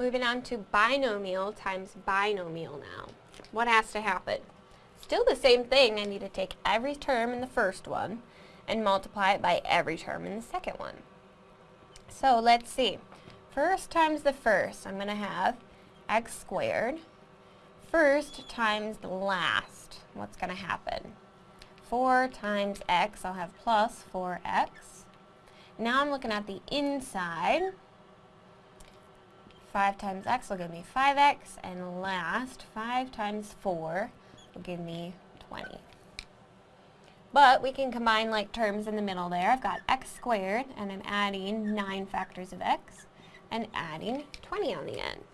Moving on to binomial times binomial now. What has to happen? Still the same thing, I need to take every term in the first one and multiply it by every term in the second one. So let's see. First times the first, I'm going to have x squared. First times the last, what's going to happen? 4 times x, I'll have plus 4x. Now I'm looking at the inside. 5 times x will give me 5x, and last, 5 times 4 will give me 20. But we can combine like terms in the middle there. I've got x squared, and I'm adding 9 factors of x, and adding 20 on the end.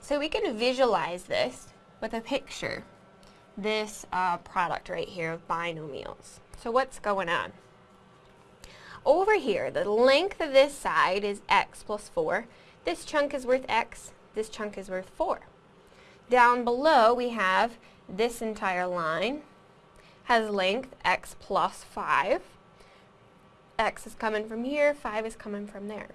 So we can visualize this with a picture, this uh, product right here of binomials. So what's going on? Over here, the length of this side is x plus 4. This chunk is worth x, this chunk is worth 4. Down below, we have this entire line has length x plus 5. x is coming from here, 5 is coming from there.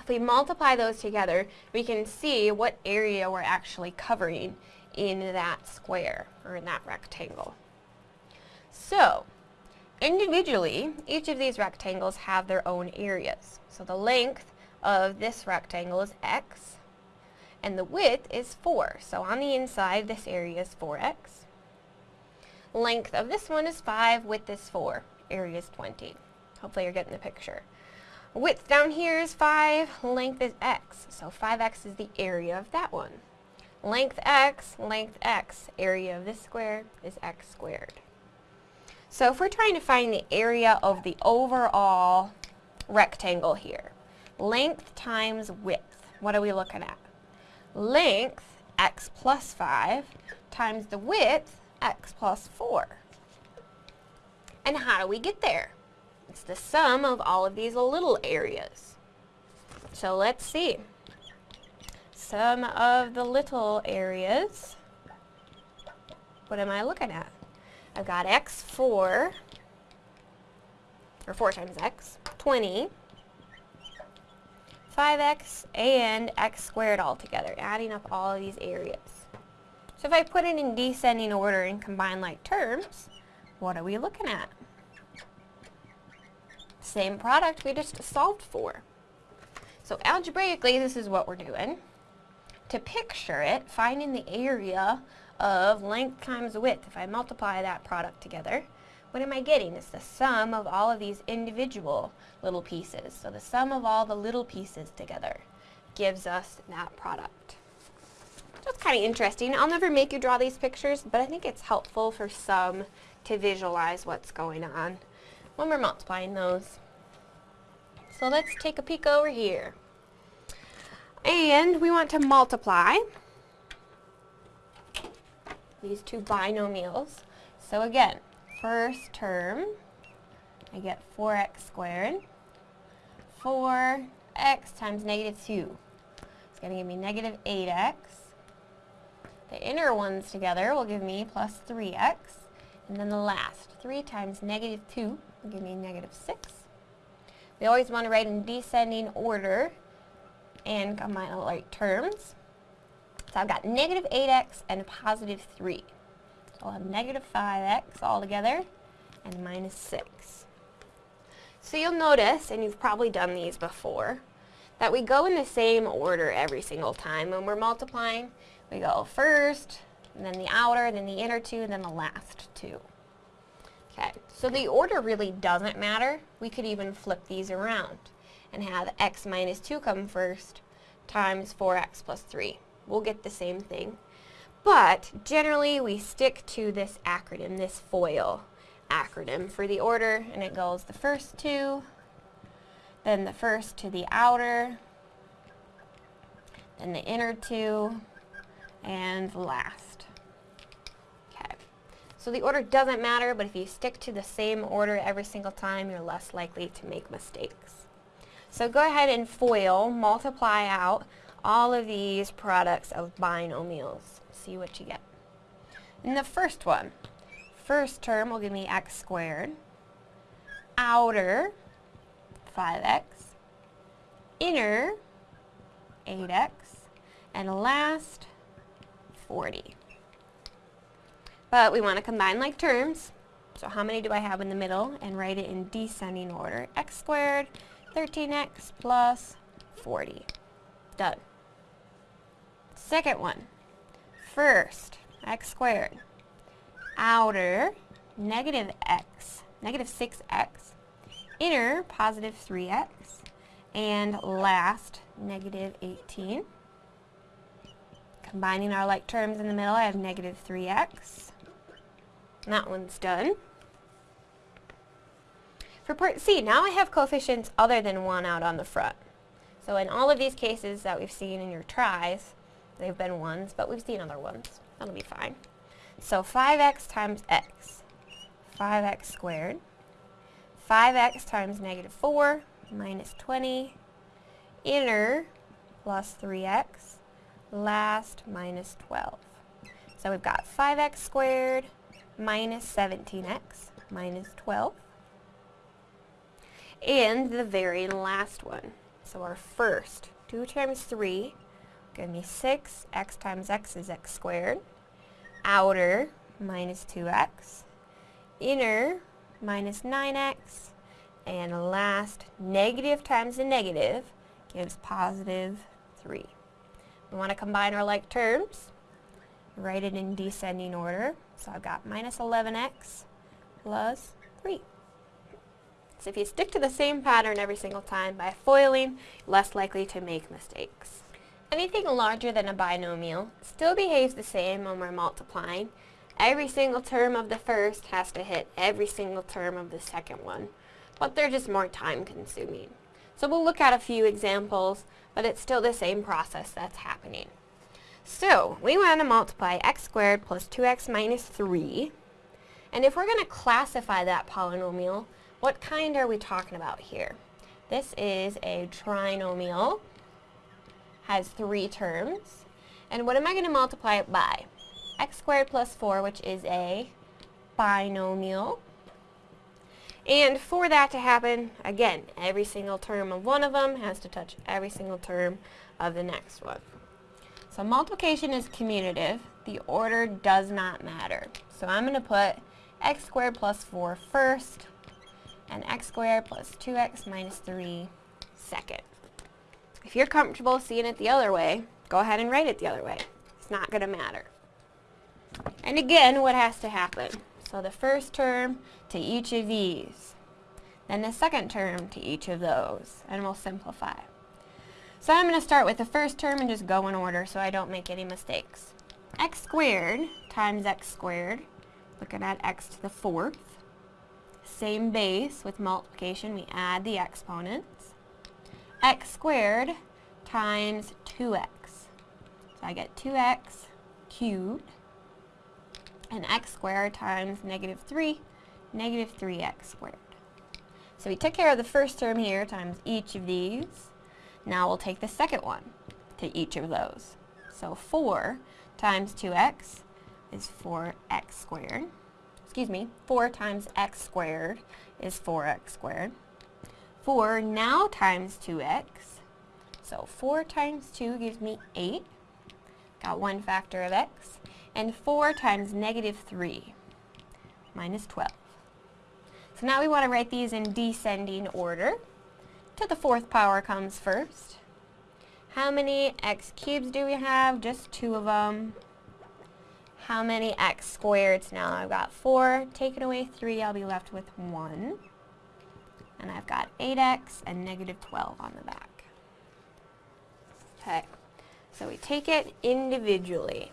If we multiply those together, we can see what area we're actually covering in that square, or in that rectangle. So, individually, each of these rectangles have their own areas. So the length of this rectangle is x, and the width is 4. So on the inside, this area is 4x. Length of this one is 5, width is 4, area is 20. Hopefully you're getting the picture. Width down here is 5, length is x, so 5x is the area of that one. Length x, length x, area of this square is x squared. So if we're trying to find the area of the overall rectangle here, length times width, what are we looking at? length, x plus 5, times the width, x plus 4. And how do we get there? It's the sum of all of these little areas. So let's see. Sum of the little areas. What am I looking at? I've got x4, or 4 times x, 20. 5x and x squared all together, adding up all of these areas. So if I put it in descending order and combine like terms, what are we looking at? Same product we just solved for. So algebraically, this is what we're doing. To picture it, finding the area of length times width, if I multiply that product together, what am I getting? It's the sum of all of these individual little pieces. So the sum of all the little pieces together gives us that product. It's kind of interesting. I'll never make you draw these pictures, but I think it's helpful for some to visualize what's going on when we're multiplying those. So let's take a peek over here. And we want to multiply these two binomials. So again, first term, I get 4x squared. 4x times negative 2. It's going to give me negative 8x. The inner ones together will give me plus 3x. And then the last, 3 times negative 2 will give me negative 6. We always want to write in descending order and combine like terms. So I've got negative 8x and positive 3. So I'll have negative 5x all together and minus 6. So you'll notice, and you've probably done these before, that we go in the same order every single time. When we're multiplying, we go first, and then the outer, then the inner two, and then the last two. Okay, so the order really doesn't matter. We could even flip these around and have x minus 2 come first times 4x plus 3. We'll get the same thing. But generally we stick to this acronym, this FOIL acronym for the order, and it goes the first two, then the first to the outer, then the inner two, and last. Okay, so the order doesn't matter, but if you stick to the same order every single time, you're less likely to make mistakes. So go ahead and FOIL, multiply out all of these products of binomials see what you get. In the first one, first term will give me x squared, outer 5x, inner 8x, and last 40. But we want to combine like terms, so how many do I have in the middle? And write it in descending order. x squared, 13x plus 40. Done. Second one. First, x squared. Outer, negative x, negative 6x. Inner, positive 3x. And last, negative 18. Combining our like terms in the middle, I have negative 3x. that one's done. For part C, now I have coefficients other than 1 out on the front. So in all of these cases that we've seen in your tries, they've been 1s, but we've seen other ones. That'll be fine. So 5x times x, 5x squared. 5x times negative 4 minus 20. Inner plus 3x. Last minus 12. So we've got 5x squared minus 17x minus 12 and the very last one. So our first, 2 times 3, give me 6, x times x is x squared. Outer, minus 2x. Inner, minus 9x. And last, negative times a negative gives positive 3. We want to combine our like terms. Write it in descending order. So I've got minus 11x plus 3. So if you stick to the same pattern every single time by foiling, less likely to make mistakes. Anything larger than a binomial still behaves the same when we're multiplying. Every single term of the first has to hit every single term of the second one, but they're just more time consuming. So we'll look at a few examples, but it's still the same process that's happening. So we want to multiply x squared plus 2x minus 3. And if we're going to classify that polynomial, what kind are we talking about here? This is a trinomial, has three terms. And what am I going to multiply it by? x squared plus 4, which is a binomial. And for that to happen, again, every single term of one of them has to touch every single term of the next one. So multiplication is commutative. The order does not matter. So I'm going to put x squared plus 4 first, and x squared plus 2x minus 3 second. If you're comfortable seeing it the other way, go ahead and write it the other way. It's not going to matter. And again, what has to happen? So the first term to each of these, then the second term to each of those, and we'll simplify. So I'm going to start with the first term and just go in order so I don't make any mistakes. x squared times x squared, looking at x to the fourth, same base with multiplication, we add the exponents. X squared times 2x. So I get 2x cubed. And x squared times negative 3, negative 3x squared. So we took care of the first term here times each of these. Now we'll take the second one to each of those. So 4 times 2x is 4x squared excuse me, 4 times x squared is 4x squared. 4 now times 2x. So 4 times 2 gives me 8. Got one factor of x. And 4 times negative 3 minus 12. So now we want to write these in descending order. To the fourth power comes first. How many x cubes do we have? Just two of them how many x squareds now? I've got 4, taken away 3, I'll be left with 1. And I've got 8x and negative 12 on the back. Okay, so we take it individually.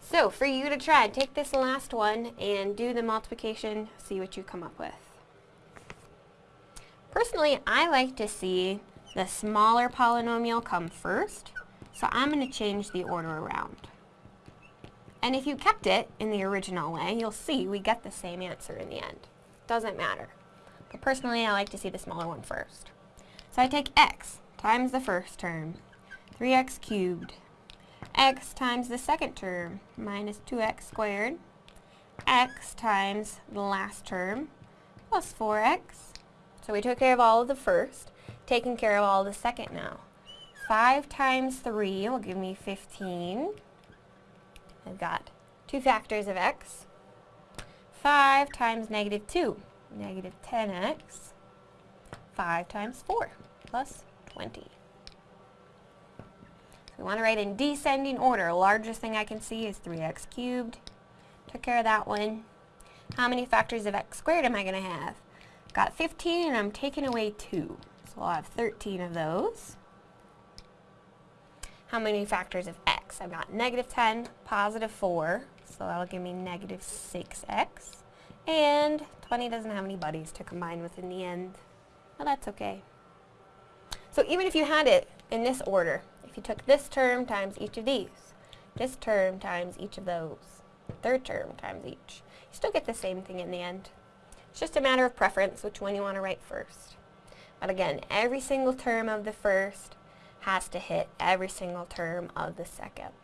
So for you to try, take this last one and do the multiplication, see what you come up with. Personally, I like to see the smaller polynomial come first, so I'm going to change the order around. And if you kept it in the original way, you'll see we get the same answer in the end. Doesn't matter. But personally, I like to see the smaller one first. So I take x times the first term, 3x cubed, x times the second term, minus 2x squared, x times the last term, plus 4x. So we took care of all of the first, taking care of all of the second now. 5 times 3 will give me 15. I've got two factors of x. 5 times negative 2, negative 10x. 5 times 4 plus 20. So we want to write in descending order. Largest thing I can see is 3x cubed. Took care of that one. How many factors of x squared am I going to have? Got 15 and I'm taking away 2. So I'll have 13 of those. How many factors of x? I've got negative 10, positive 4, so that'll give me negative 6x. And 20 doesn't have any buddies to combine with in the end. Well, that's okay. So even if you had it in this order, if you took this term times each of these, this term times each of those, third term times each, you still get the same thing in the end. It's just a matter of preference which one you want to write first. But again, every single term of the first has to hit every single term of the second.